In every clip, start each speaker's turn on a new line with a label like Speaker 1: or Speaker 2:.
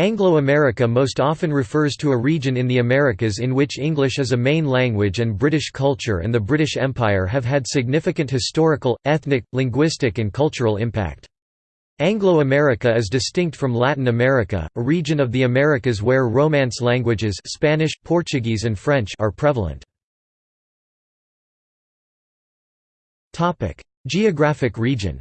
Speaker 1: Anglo-America most often refers to a region in the Americas in which English is a main language and British culture and the British Empire have had significant historical, ethnic, linguistic and cultural impact. Anglo-America is distinct from Latin America, a region of the Americas where Romance languages Spanish, Portuguese and French are prevalent. Geographic region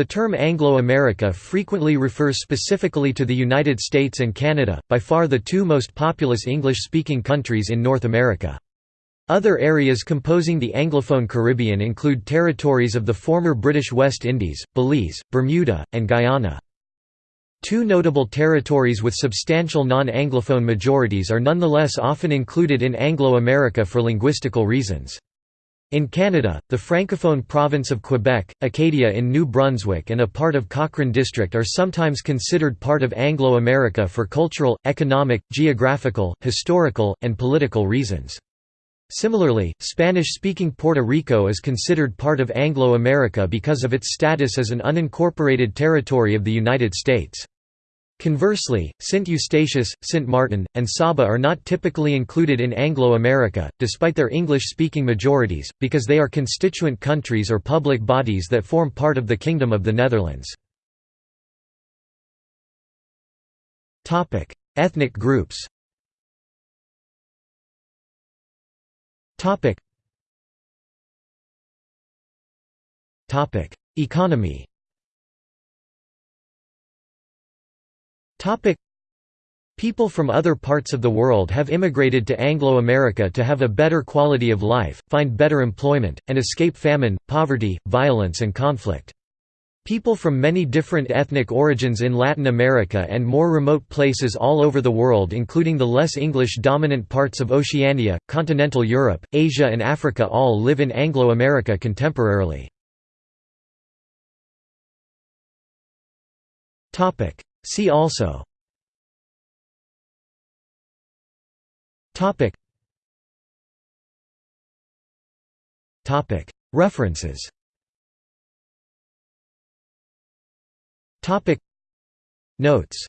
Speaker 1: the term Anglo-America frequently refers specifically to the United States and Canada, by far the two most populous English-speaking countries in North America. Other areas composing the Anglophone Caribbean include territories of the former British West Indies, Belize, Bermuda, and Guyana. Two notable territories with substantial non-Anglophone majorities are nonetheless often included in Anglo-America for linguistical reasons. In Canada, the francophone province of Quebec, Acadia in New Brunswick and a part of Cochrane District are sometimes considered part of Anglo-America for cultural, economic, geographical, historical, and political reasons. Similarly, Spanish-speaking Puerto Rico is considered part of Anglo-America because of its status as an unincorporated territory of the United States. Conversely, St. Eustatius, St. Martin, and Saba are not typically included in Anglo-America, despite their English-speaking majorities, because they are constituent countries or public bodies that form part of the Kingdom of the Netherlands. Ethnic groups Economy. Topic: People from other parts of the world have immigrated to Anglo-America to have a better quality of life, find better employment, and escape famine, poverty, violence and conflict. People from many different ethnic origins in Latin America and more remote places all over the world including the less English-dominant parts of Oceania, continental Europe, Asia and Africa all live in Anglo-America contemporarily. See also. Topic. Topic. References. Topic. Notes